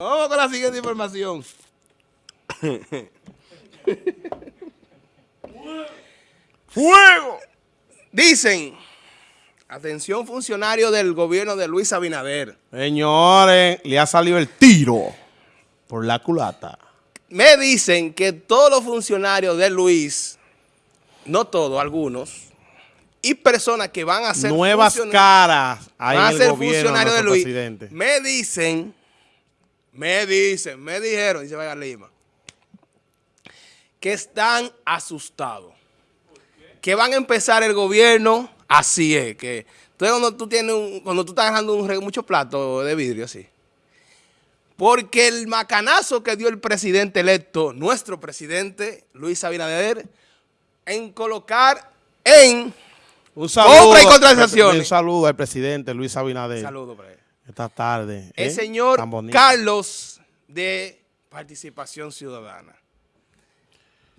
Vamos con la siguiente información. ¡Fuego! Dicen, atención funcionario del gobierno de Luis Abinader. Señores, le ha salido el tiro por la culata. Me dicen que todos los funcionarios de Luis, no todos, algunos, y personas que van a ser nuevas caras van a ser funcionarios de Luis, presidente. me dicen, me dicen, me dijeron, dice Vaya Lima, que están asustados, que van a empezar el gobierno, así es, que entonces cuando tú tienes un, cuando tú estás dejando un, muchos platos de vidrio así, porque el macanazo que dio el presidente electo, nuestro presidente Luis Abinader, en colocar en un saludo, y contrataciones. Un saludo al presidente Luis Abinader. Un saludo para él. Esta tarde. El ¿eh? señor Carlos de Participación Ciudadana.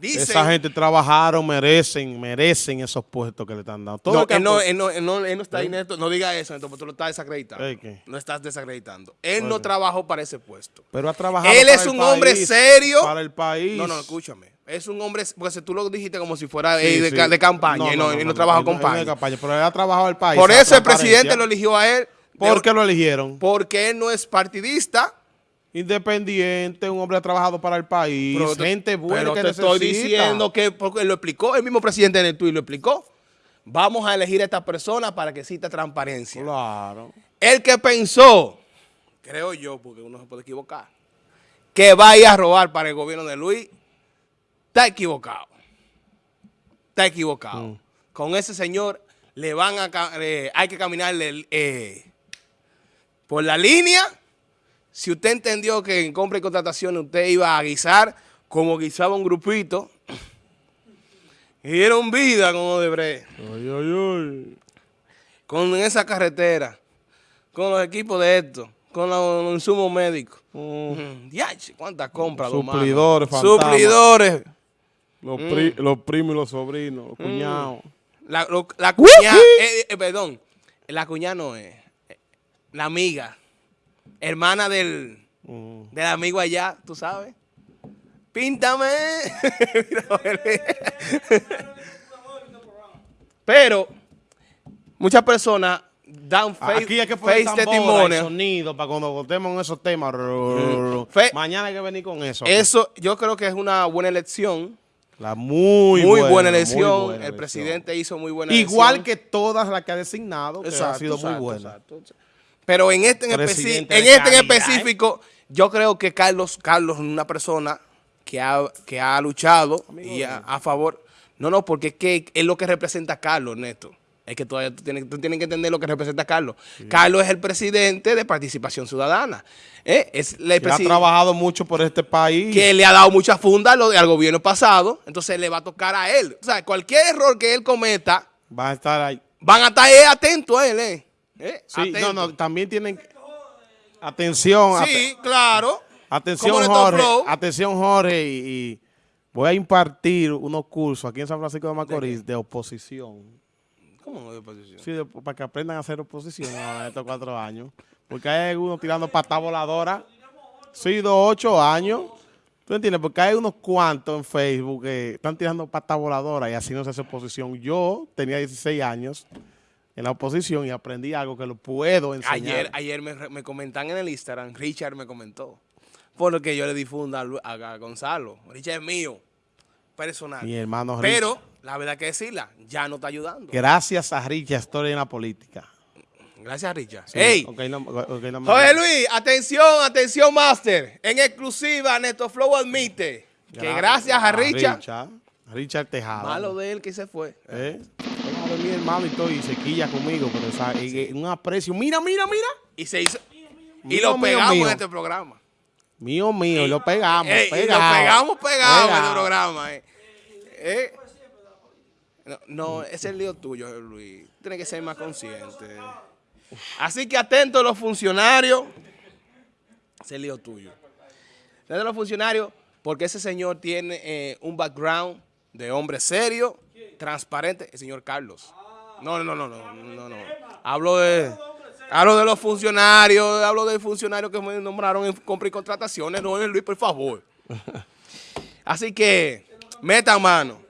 Esa gente trabajaron, merecen, merecen esos puestos que le están dando. no, él no, él no, no, él no, está ahí, ¿Eh? Neto, no diga eso, porque tú lo estás desacreditando. No estás desacreditando. Él no trabajó para ese puesto. Pero ha trabajado Él es un hombre serio. Para el país. No, no, escúchame. Es un hombre, porque si tú lo dijiste como si fuera de, campaña y no, no, trabaja con campaña. Pero él ha trabajado el país. Por eso el presidente lo eligió a él. ¿Por qué lo eligieron? Porque él no es partidista Independiente, un hombre ha trabajado para el país, gente buena que te estoy diciendo que, porque lo explicó, el mismo presidente en el tuit lo explicó, vamos a elegir a esta persona para que exista transparencia. Claro. El que pensó, creo yo, porque uno se puede equivocar, que vaya a robar para el gobierno de Luis, está equivocado. Está equivocado. Mm. Con ese señor le van a, hay que caminarle eh, por la línea si usted entendió que en compra y contratación usted iba a guisar como guisaba un grupito, y dieron vida como de Ay, ay, ay. Con esa carretera, con los equipos de esto, con los insumos médicos. Mm. ¿Cuántas compras? Suplidores, Suplidores. Los, mm. los, primos y los sobrinos, los mm. cuñados. La, la cuñada, eh, eh, perdón, la cuñada no es, la amiga hermana del, del amigo allá, tú sabes. Píntame. Pero muchas personas dan face, Aquí hay que poner testimonio. sonido para cuando votemos en esos temas. Mañana hay que venir con eso. Eso yo creo que es una buena elección. La muy, muy buena, elección. el presidente hizo muy buena elección. Igual que todas las que ha designado, que ha sido muy buena. Pero en este en, este en específico, yo creo que Carlos, Carlos es una persona que ha, que ha luchado y a, favor. No, no, porque es que es lo que representa a Carlos, Neto. Es que todavía tú tienes, que entender lo que representa a Carlos. Carlos es el presidente de Participación Ciudadana. ¿eh? Es ha trabajado mucho por este país. Que le ha dado mucha funda al, al gobierno pasado. Entonces le va a tocar a él. O sea, cualquier error que él cometa... Va a estar ahí. Van a estar atentos a él, ¿eh? ¿Eh? Sí, no, no, también tienen... Atención. Sí, claro. Atención, Jorge. Atención, Jorge. Y, voy a impartir unos cursos aquí en San Francisco de Macorís de, oposición. ¿Cómo de oposición? Sí, para que aprendan a hacer oposición en estos cuatro años. Porque hay algunos tirando pata voladora. Sí, dos, ocho años. ¿Tú entiendes? Porque hay unos cuantos en Facebook que están tirando pata voladora y así no se hace oposición. Yo tenía 16 años en la oposición y aprendí algo que lo puedo enseñar. Ayer, ayer me, me comentan en el Instagram, Richard me comentó, por lo que yo le difunda a, Gonzalo. Richard es mío, personal. Mi hermano Richard. Pero, la verdad que decirla, ya no está ayudando. Gracias a Richard estoy en la política. Gracias, Richard. ¡Ey! Jorge Luis, atención, atención, Master. En exclusiva, Neto Flow admite que gracias a Richard, Richard, Tejada. Malo de él que se fue. ¿Eh? Mi hermano y todo, y se quilla conmigo, pero o un aprecio. Mira, mira, mira. Y se hizo. y lo pegamos en este programa. Mío, mío, y lo pegamos. y lo pegamos pegado en este programa. Eh. Eh. No, no, ese es el lío tuyo, Luis. Tienes que ser más consciente. Así que atentos los funcionarios. Ese es el lío tuyo. Atentos los funcionarios, porque ese señor tiene eh, un background de hombre serio, transparente, el señor Carlos. No, no, no, no, no, no. Hablo de... Hablo de los funcionarios, hablo de funcionarios que me nombraron en compra y contrataciones, no en Luis, por favor. Así que, metan mano.